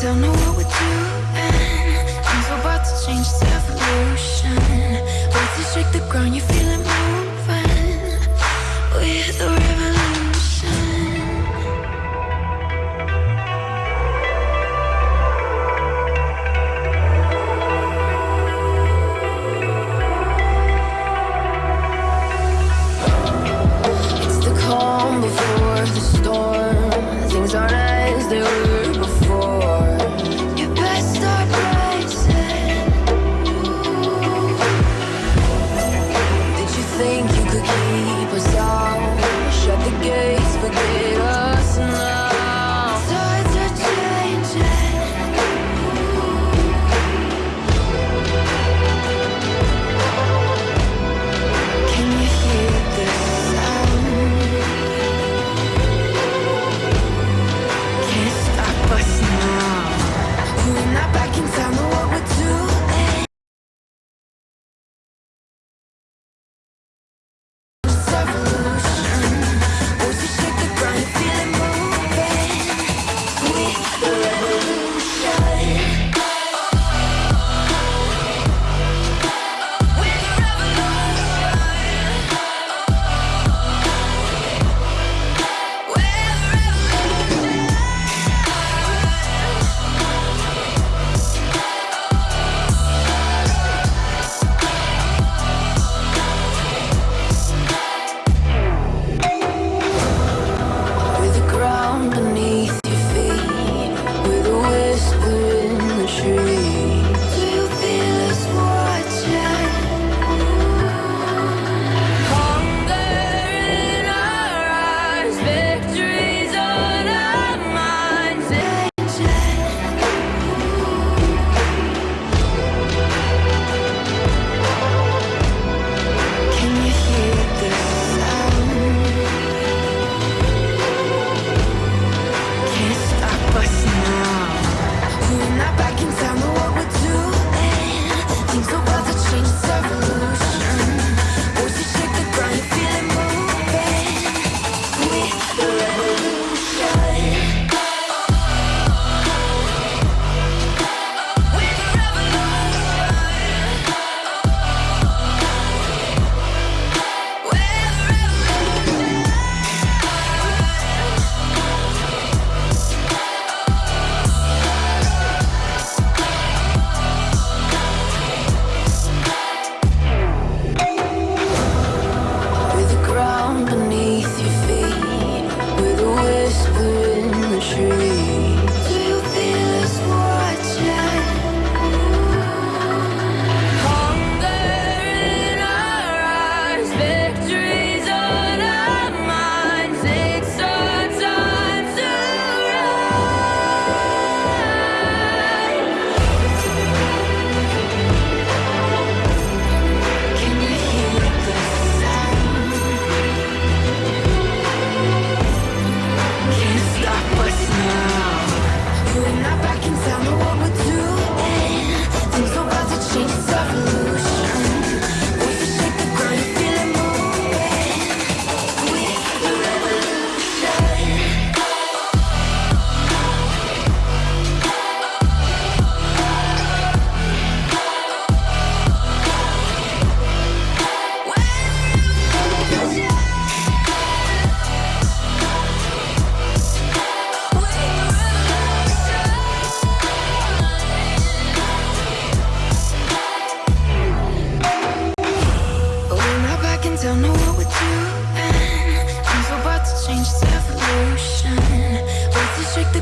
Don't know what we're doing. Things about to change, it's evolution. Once you shake the ground, you feel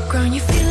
ground, you feel